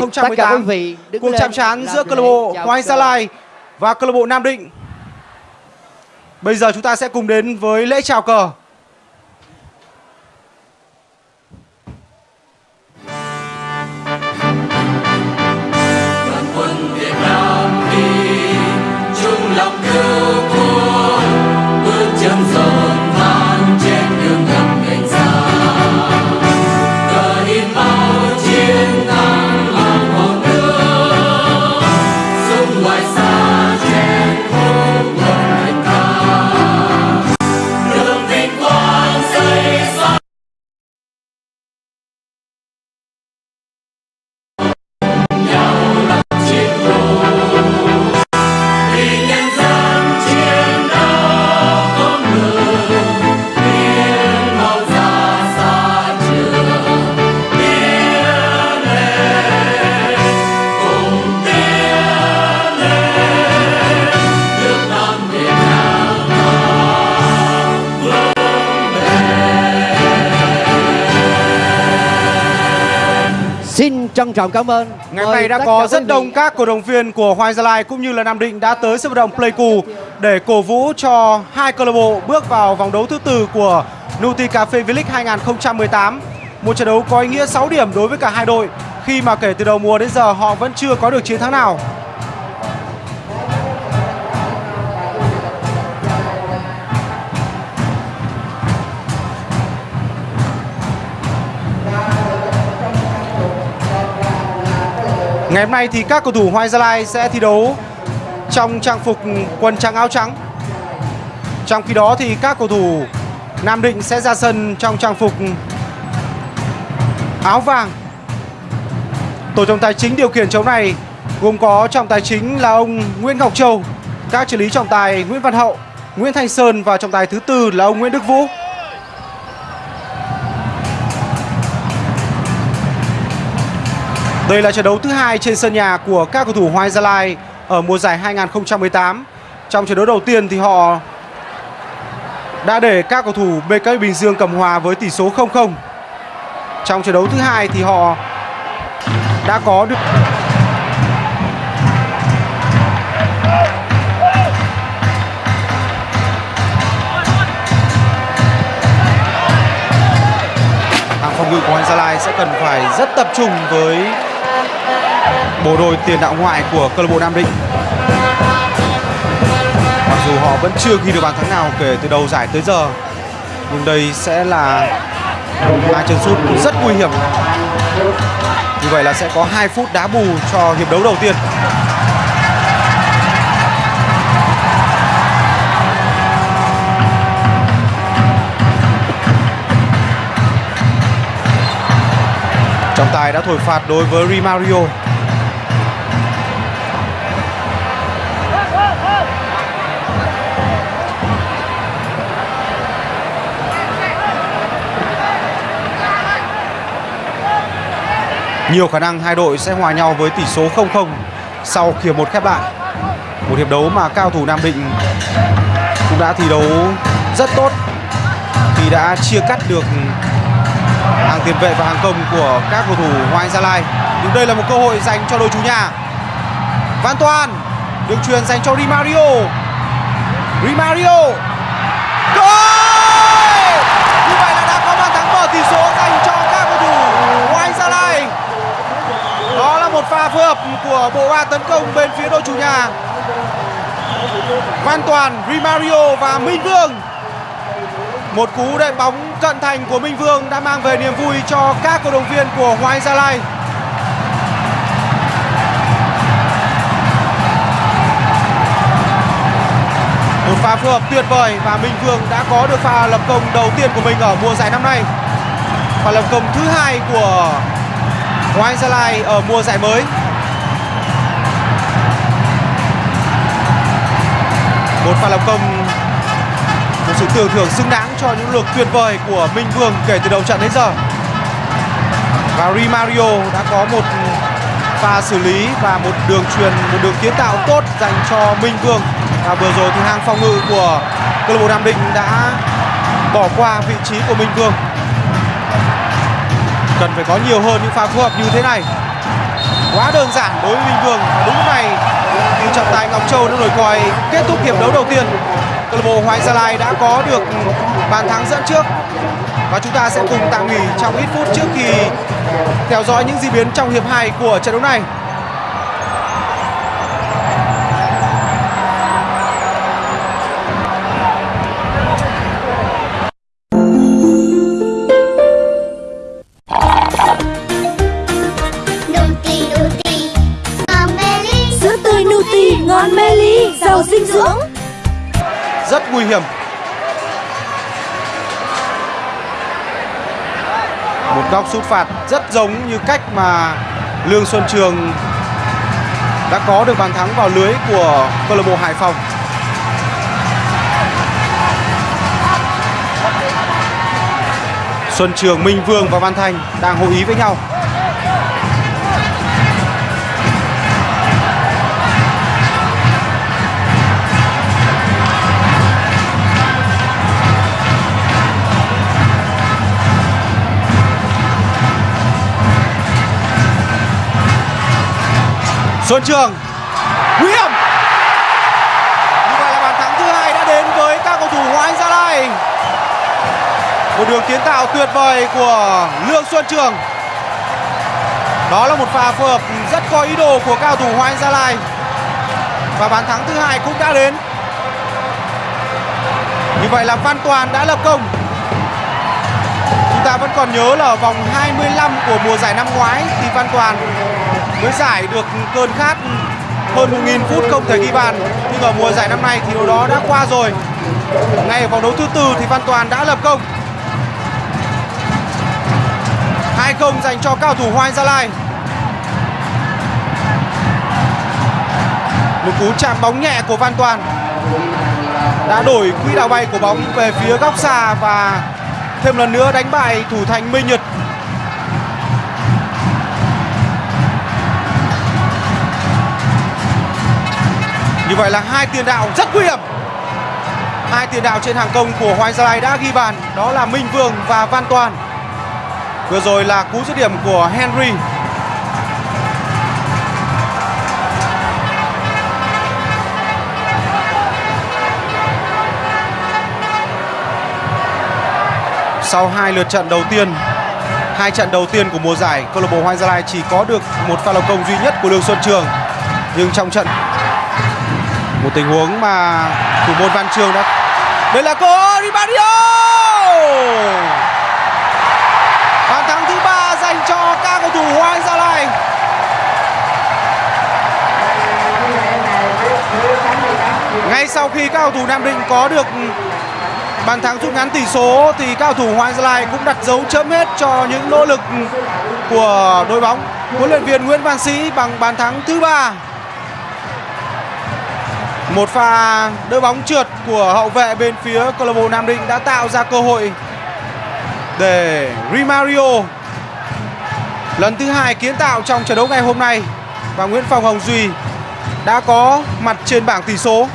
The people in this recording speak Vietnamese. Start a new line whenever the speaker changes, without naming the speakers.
2018 cuộc chạm trán giữa câu lạc bộ Hoàng Gia Lai và câu lạc bộ Nam Định. Bây giờ chúng ta sẽ cùng đến với lễ chào cờ.
Trân trọng cảm ơn.
Ngày hôm nay đã có rất đông các cổ động viên của Hoàng Gia Lai cũng như là Nam Định đã tới sân vận động Pleiku để cổ vũ cho hai câu lạc bộ bước vào vòng đấu thứ tư của Nuti Cafe V-League 2018. Một trận đấu có ý nghĩa 6 điểm đối với cả hai đội khi mà kể từ đầu mùa đến giờ họ vẫn chưa có được chiến thắng nào. Ngày hôm nay thì các cầu thủ Hoài Gia Lai sẽ thi đấu trong trang phục quần trắng áo trắng. Trong khi đó thì các cầu thủ Nam Định sẽ ra sân trong trang phục áo vàng. Tổ trọng tài chính điều khiển chống này gồm có trọng tài chính là ông Nguyễn Ngọc Châu, các trợ lý trọng tài Nguyễn Văn Hậu, Nguyễn Thanh Sơn và trọng tài thứ tư là ông Nguyễn Đức Vũ. Đây là trận đấu thứ hai trên sân nhà của các cầu thủ Hoài Gia Lai ở mùa giải 2018. Trong trận đấu đầu tiên thì họ đã để các cầu thủ BK Bình Dương cầm hòa với tỷ số 0-0. Trong trận đấu thứ hai thì họ đã có được hàng phòng ngự của Hoàng Gia Lai sẽ cần phải rất tập trung với bộ đôi tiền đạo ngoại của câu lạc bộ Nam Định. Mặc dù họ vẫn chưa ghi được bàn thắng nào kể từ đầu giải tới giờ, nhưng đây sẽ là hai chân sút rất nguy hiểm. Như vậy là sẽ có 2 phút đá bù cho hiệp đấu đầu tiên. Trọng tài đã thổi phạt đối với Rimario. Nhiều khả năng hai đội sẽ hòa nhau với tỷ số 0-0 sau khi hiệp một khép lại. Một hiệp đấu mà cao thủ Nam Định cũng đã thi đấu rất tốt khi đã chia cắt được hàng tiền vệ và hàng công của các cầu thủ Hoàng Gia Lai. Nhưng đây là một cơ hội dành cho đội chủ nhà. Văn Toàn được truyền dành cho Di Mario. Di Mario. Goal! Như vậy là đã có bàn thắng mở tỷ số dành cho các cầu thủ Hoàng Gia Lai. Đó là một pha phối hợp của bộ ba tấn công bên phía đội chủ nhà. Văn Toàn, Di Mario và Minh Vương một cú đệm bóng cận thành của Minh Vương đã mang về niềm vui cho các cổ động viên của Hoàng Gia Lai. Một pha phối hợp tuyệt vời và Minh Vương đã có được pha lập công đầu tiên của mình ở mùa giải năm nay. Pha lập công thứ hai của Hoàng Gia Lai ở mùa giải mới. Một pha lập công một sự tưởng thưởng xứng đáng cho những lượt tuyệt vời của Minh Vương kể từ đầu trận đến giờ. Và Rimario đã có một pha xử lý và một đường truyền, một đường kiến tạo tốt dành cho Minh Vương. Và vừa rồi thì hàng phòng ngự của câu lạc bộ Nam Định đã bỏ qua vị trí của Minh Vương. Cần phải có nhiều hơn những pha phối hợp như thế này. Quá đơn giản đối với Minh Vương. Và đúng lúc này, thì trọng tài Ngọc Châu đã nổi còi, kết thúc hiệp đấu đầu tiên câu lạc bộ Hoàng Gia Lai đã có được bàn thắng dẫn trước. Và chúng ta sẽ cùng tạm nghỉ trong ít phút trước khi theo dõi những diễn biến trong hiệp 2 của trận đấu này. Nhầm. Một góc sút phạt rất giống như cách mà Lương Xuân Trường đã có được bàn thắng vào lưới của câu lạc bộ Hải Phòng. Xuân Trường, Minh Vương và Văn Thành đang hội ý với nhau. Xuân Trường. Nguy hiểm. Như vậy là bàn thắng thứ hai đã đến với các cầu thủ Hoàng Anh Gia Lai. Một đường kiến tạo tuyệt vời của Lương Xuân Trường. Đó là một pha phối hợp rất có ý đồ của cao thủ Hoàng Anh Gia Lai. Và bàn thắng thứ hai cũng đã đến. Như vậy là Văn Toàn đã lập công. Chúng ta vẫn còn nhớ là ở vòng 25 của mùa giải năm ngoái, thì Văn Toàn mới giải được cơn khát hơn 1.000 phút không thể ghi bàn. Nhưng ở mùa giải năm nay thì điều đó đã qua rồi. Ngay ở vòng đấu thứ tư thì Văn Toàn đã lập công. 2-0 dành cho cao thủ Hoàng Gia Lai. Một cú chạm bóng nhẹ của Văn Toàn đã đổi quỹ đạo bay của bóng về phía góc xa và thêm lần nữa đánh bại thủ thành Minh Nhật. Như vậy là hai tiền đạo rất nguy hiểm. Hai tiền đạo trên hàng công của Hoàng Gia Lai đã ghi bàn. Đó là Minh Vương và Văn Toàn. Vừa rồi là cú dứt điểm của Henry. Sau hai lượt trận đầu tiên, hai trận đầu tiên của mùa giải, câu lạc bộ Hoàng Gia Lai chỉ có được một pha lập công duy nhất của Lương Xuân Trường. Nhưng trong trận một tình huống mà thủ môn Văn Trường đã đây là cơ Ribadio! Bàn thắng thứ ba dành cho các cầu thủ Hoàng Gia Lai. Ngay sau khi các cầu thủ Nam Định có được bàn thắng rút ngắn tỷ số, thì các cầu thủ Hoàng Gia Lai cũng đặt dấu chấm hết cho những nỗ lực của đội bóng huấn luyện viên Nguyễn Văn Sĩ bằng bàn thắng thứ ba một pha đỡ bóng trượt của hậu vệ bên phía câu lạc bộ Nam Định đã tạo ra cơ hội để Rimario lần thứ hai kiến tạo trong trận đấu ngày hôm nay. Và Nguyễn Phong Hồng Duy đã có mặt trên bảng tỷ số.